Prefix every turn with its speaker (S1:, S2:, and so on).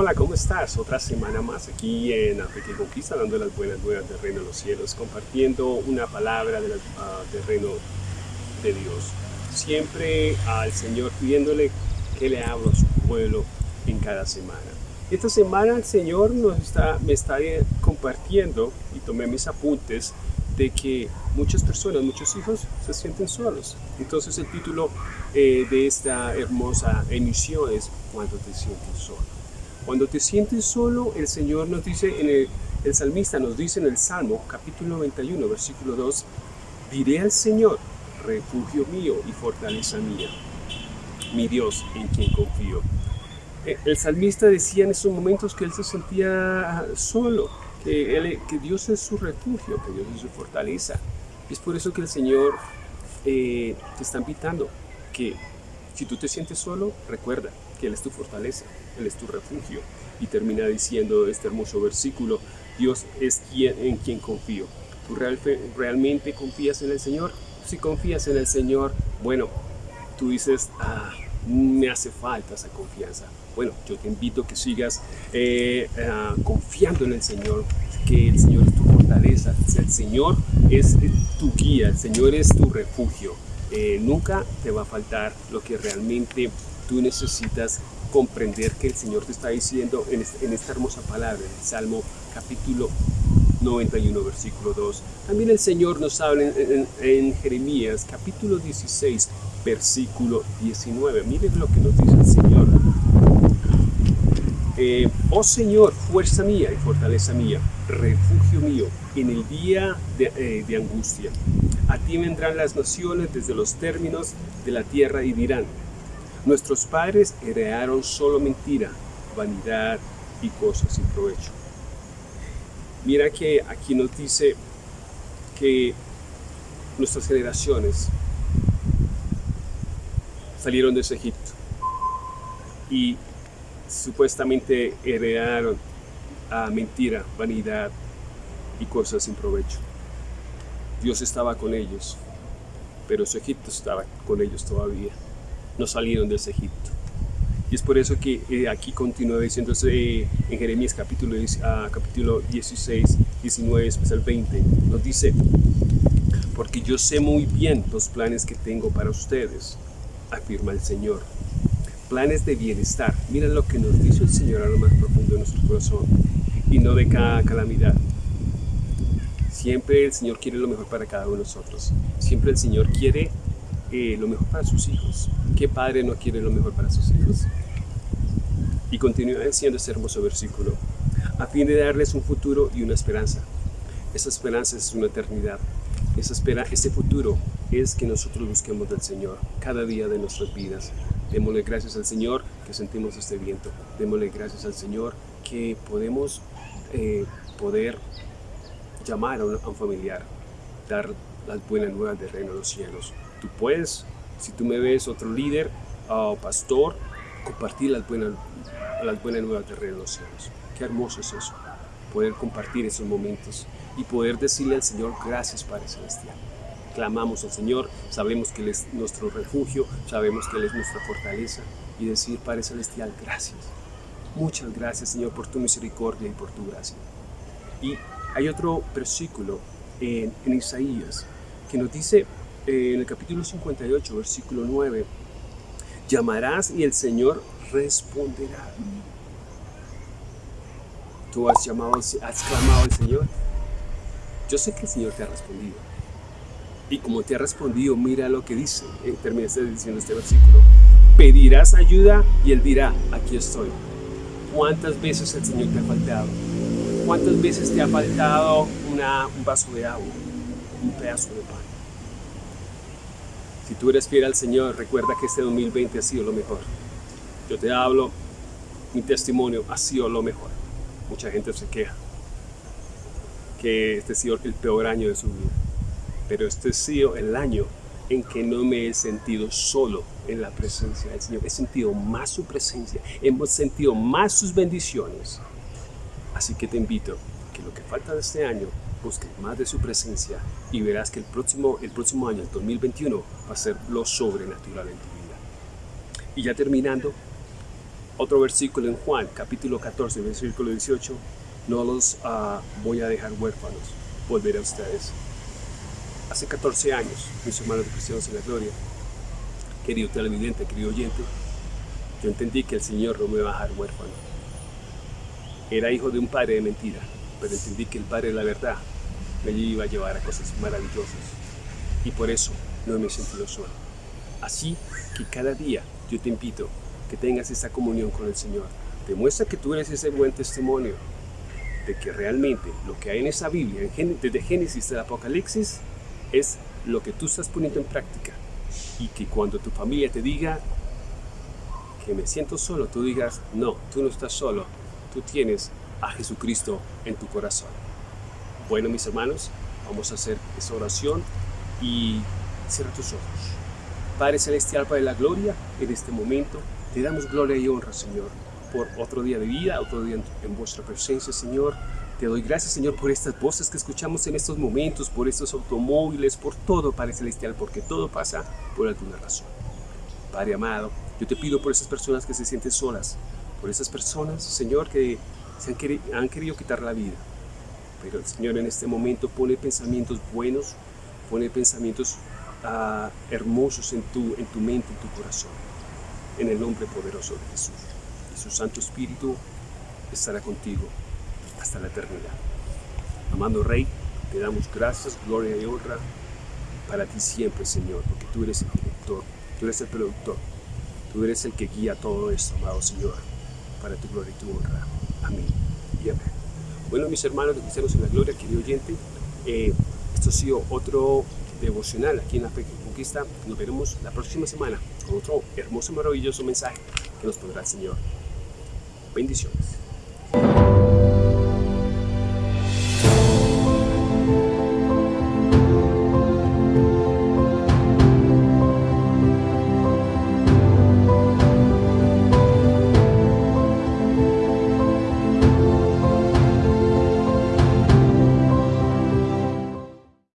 S1: Hola, ¿cómo estás? Otra semana más aquí en Africa y Conquista, dando las buenas nuevas del reino de los cielos, compartiendo una palabra del uh, reino de Dios. Siempre al Señor pidiéndole que le abra a su pueblo en cada semana. Esta semana el Señor nos está, me está compartiendo, y tomé mis apuntes, de que muchas personas, muchos hijos se sienten solos. Entonces el título eh, de esta hermosa emisión es Cuando te sientes solo. Cuando te sientes solo, el Señor nos dice, en el, el salmista nos dice en el Salmo capítulo 91, versículo 2, diré al Señor, refugio mío y fortaleza mía, mi Dios en quien confío. Eh, el salmista decía en esos momentos que él se sentía solo, que, que Dios es su refugio, que Dios es su fortaleza. Es por eso que el Señor eh, te está invitando que si tú te sientes solo, recuerda que Él es tu fortaleza, Él es tu refugio. Y termina diciendo este hermoso versículo, Dios es quien, en quien confío. ¿Tú realmente confías en el Señor? Si confías en el Señor, bueno, tú dices, ah, me hace falta esa confianza. Bueno, yo te invito a que sigas eh, ah, confiando en el Señor, que el Señor es tu fortaleza, el Señor es tu guía, el Señor es tu refugio. Eh, nunca te va a faltar lo que realmente tú necesitas comprender que el Señor te está diciendo en, esta hermosa palabra, en el Salmo capítulo 91, versículo 2. También el Señor nos habla en, Jeremías capítulo 16, versículo 19. Miren lo que nos dice el Señor. Eh, oh Señor, fuerza mía y fortaleza mía, refugio mío en el día de, eh, de angustia. A ti vendrán las naciones desde los términos de la tierra y dirán, nuestros padres heredaron solo mentira, vanidad y cosas sin provecho. Mira que aquí nos dice que nuestras generaciones salieron de ese Egipto y supuestamente heredaron a mentira, vanidad y cosas sin provecho. Dios estaba con ellos, pero su Egipto estaba con ellos todavía. No salieron de ese Egipto. Y es por eso que eh, aquí continúa diciéndose eh, en Jeremías capítulo, uh, capítulo 16, 19, especial 20, nos dice, porque yo sé muy bien los planes que tengo para ustedes, afirma el Señor. Planes de bienestar. Mira lo que nos dice el Señor a lo más profundo de nuestro corazón y no de cada calamidad. Siempre el Señor quiere lo mejor para cada uno de nosotros. Siempre el Señor quiere eh, lo mejor para sus hijos. ¿Qué padre no quiere lo mejor para sus hijos? Y continúa diciendo este hermoso versículo, a fin de darles un futuro y una esperanza. Esa esperanza es una eternidad. Esa espera, ese futuro es que nosotros busquemos del Señor cada día de nuestras vidas. Démosle gracias al Señor que sentimos este viento. Démosle gracias al Señor que podemos eh, poder llamar a un, familiar, dar las buenas nuevas del reino de los cielos. Tú puedes, si tú me ves otro líder o pastor, compartir las buenas, las buenas nuevas del reino de los cielos. Qué hermoso es eso, poder compartir esos momentos y poder decirle al Señor gracias Padre Celestial clamamos al Señor, sabemos que Él es nuestro refugio, sabemos que Él es nuestra fortaleza y decir, Padre Celestial, gracias. Muchas gracias, Señor, por tu misericordia y por tu gracia. Y hay otro versículo en, Isaías que nos dice en el capítulo 58, versículo 9, llamarás y el Señor responderá. Tú has llamado, has clamado al Señor. Yo sé que el Señor te ha respondido. Y como te ha respondido, mira lo que dice, eh, terminaste diciendo este versículo, pedirás ayuda y Él dirá, aquí estoy. ¿Cuántas veces el Señor te ha faltado? ¿Cuántas veces te ha faltado un vaso de agua, un pedazo de pan? Si tú eres fiel al Señor, recuerda que este 2020 ha sido lo mejor. Yo te hablo, mi testimonio ha sido lo mejor. Mucha gente se queja que este ha sido el peor año de su vida pero este ha sido el año en que no me he sentido solo en la presencia del Señor. He sentido más su presencia, hemos sentido más sus bendiciones. Así que te invito que lo que falta de este año, busques más de su presencia y verás que el próximo, el próximo año, el 2021, va a ser lo sobrenatural en tu vida. Y ya terminando, Otro versículo en Juan, capítulo 14, versículo 18, no los uh, voy a dejar huérfanos, volveré a ustedes. Hace 14 años, mis hermanos de cristianos en la gloria, querido televidente, querido oyente, yo entendí que el Señor no me va a dejar huérfano. Era hijo de un padre de mentira, pero entendí que el padre de la verdad me iba a llevar a cosas maravillosas. Y por eso no me sentido solo. Así que cada día yo te invito que tengas esa comunión con el Señor. Demuestra que tú eres ese buen testimonio de que realmente lo que hay en esa Biblia, desde Génesis hasta Apocalipsis, es lo que tú estás poniendo en práctica. Y que cuando tu familia te diga que me siento solo, tú digas, no, tú no estás solo, tú tienes a Jesucristo en tu corazón. Bueno, mis hermanos, vamos a hacer esa oración y cierra tus ojos. Padre Celestial, Padre de la Gloria, en este momento te damos gloria y honra, Señor, por otro día de vida, otro día en vuestra presencia, Señor. Te doy gracias, Señor, por estas voces que escuchamos en estos momentos, por estos automóviles, por todo, Padre Celestial, porque todo pasa por alguna razón. Padre amado, yo te pido por esas personas que se sienten solas, por esas personas, Señor, que se han, querido quitar la vida. Pero el Señor en este momento pone pensamientos buenos, pone pensamientos uh, hermosos en tu, en tu mente, en tu corazón. En el nombre poderoso de Jesús. Y su Santo Espíritu estará contigo hasta la eternidad. Amado Rey, te damos gracias, gloria y honra para ti siempre, Señor, porque tú eres el director, tú eres el productor, tú eres el que guía todo esto, amado Señor, para tu gloria y tu honra. Amén y amén. Bueno, mis hermanos de Cristianos en la Gloria, querido oyente, eh, esto ha sido otro devocional aquí en la Fe Conquista. Nos veremos la próxima semana con otro hermoso, maravilloso mensaje que nos pondrá el Señor. Bendiciones.